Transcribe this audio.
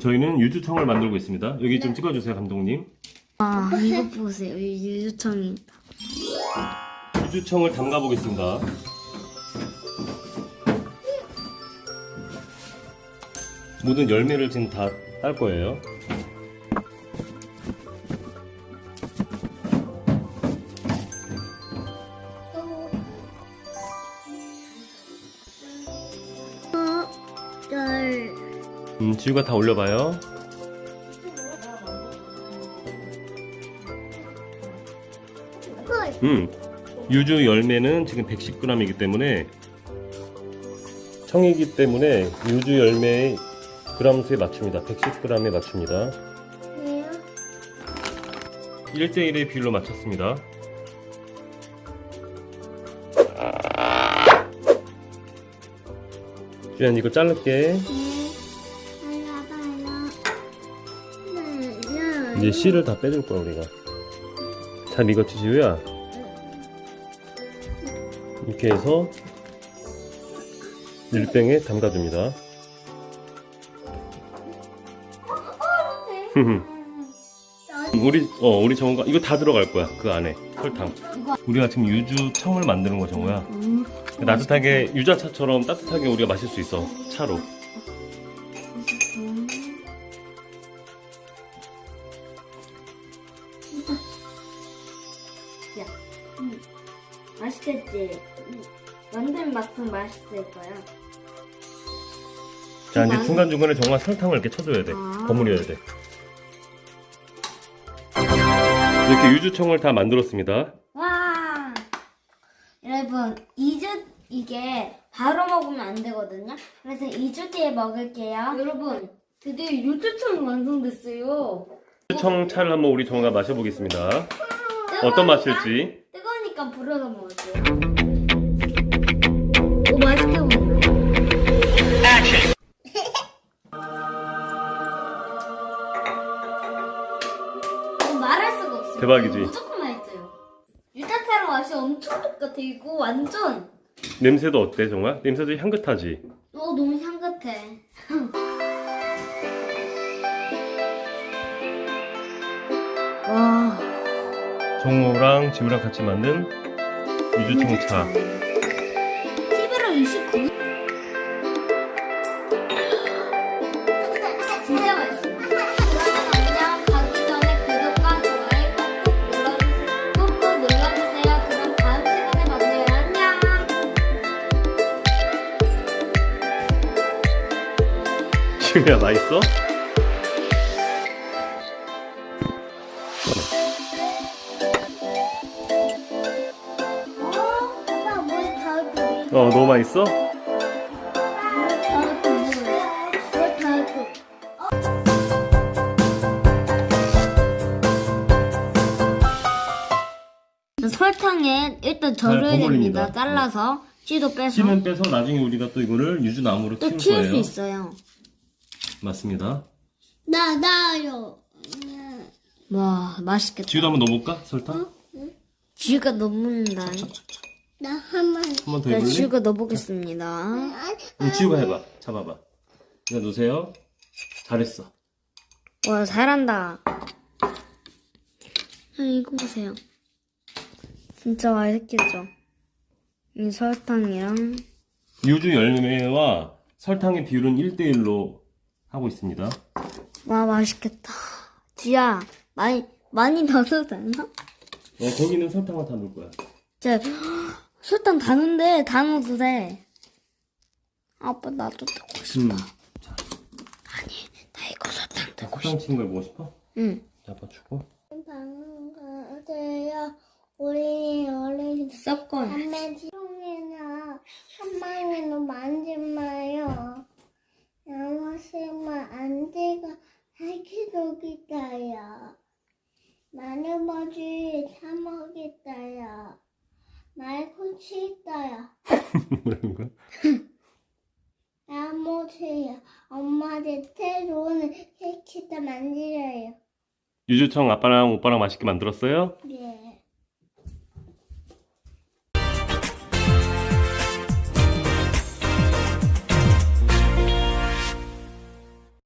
저희는 유주청을 만들고 있습니다. 여기 좀 찍어주세요, 감독님. 아 이거 보세요 이 유주청이 유주청을 담가 보겠습니다. 모든 열매를 지금 다 딸 거예요. 음, 지우가 다 올려봐요. 음, 유주 열매는 지금 110g이기 때문에 청이기 때문에 유주 열매의 그람 수에 맞춥니다. 110g에 맞춥니다. 1대1의 비율로 맞췄습니다. 주연 이거 자를게. 이제 씨를 다 빼줄 거야 우리가. 잘 익었지 지우야? 이렇게 해서 밀병에 담가줍니다. 우리 어 우리 정우가 이거 다 들어갈 거야 그 안에 설탕. 우리가 지금 유주 청을 만드는 거 정우야. 음, 따뜻하게 유자차처럼 따뜻하게 우리가 마실 수 있어 차로. 맛있겠지? 만든 맛은 맛있을 거야 자 이제 난- 중간 중간에 정말 설탕을 이렇게 쳐줘야 돼. 아. 버무려야 돼. 이렇게 유주청을 다 만들었습니다. 와 여러분 2주 이게 바로 먹으면 안 되거든요 그래서 2주 뒤에 먹을게요 여러분 드디어 유주청이 완성됐어요 유주청 차를 한번 우리 정우가 마셔보겠습니다. 어떤 맛일지. 뜨거우니까 불어서 먹을게요. 오 맛있게 보인다 이거 말할 수가 없어요. 대박이지? 무조건 맛있어요. 유자차랑 맛이 엄청 똑같아 이거 완전. 냄새도 어때 정말? 냄새도 향긋하지? 어 너무 향긋해. 와 정우랑 지우랑 같이 만든 유주청 차. 11월 29일 진짜 맛있어 어 너무 맛있어? 설탕에 일단 절여야 잘 버무립니다. 됩니다. 잘라서 씨도 빼서 씨는 빼서 나중에 우리가 또 이거를 유주나무로 또 키울 키울 수 거예요. 있어요. 맞습니다. 나, 나요. 와 맛있겠다. 지우도 한번 넣어볼까? 설탕? 쥐가 넣는다. 나 한번. 한번 더 네, 해볼래? 쥐가 넣어보겠습니다. 응, 지우가 해봐. 잡아봐. 이거 넣으세요. 잘했어. 와 잘한다. 아, 이거 보세요. 진짜 맛있겠죠? 이 설탕이랑 유주 열매와 설탕의 비율은 1대1로 하고 있습니다. 와 맛있겠다. 쥐야 많이 많이 넣어도 되나? 어, 거기는 설탕을 다 넣을 거야. 제 설탕 다 넣는데 다 넣어도 돼. 아빠 나도 넣고 싶어. 음. 나 이거 설탕 넣고 싶어. 설탕 치는 걸 먹고 싶어? 응. 아빠 주고. 반가세요. 우리 어린 섞어. 밤에 지송이나 한방에도 만지 마요. 양호심은 안 되고 살기독이다요. 마늘버지 사 먹겠다요. 말고치 있다요. 뭐라는 거야? 나무세요. 엄마한테 새로운 케이크도 만들어요. 유주청 아빠랑 오빠랑 맛있게 만들었어요? 네.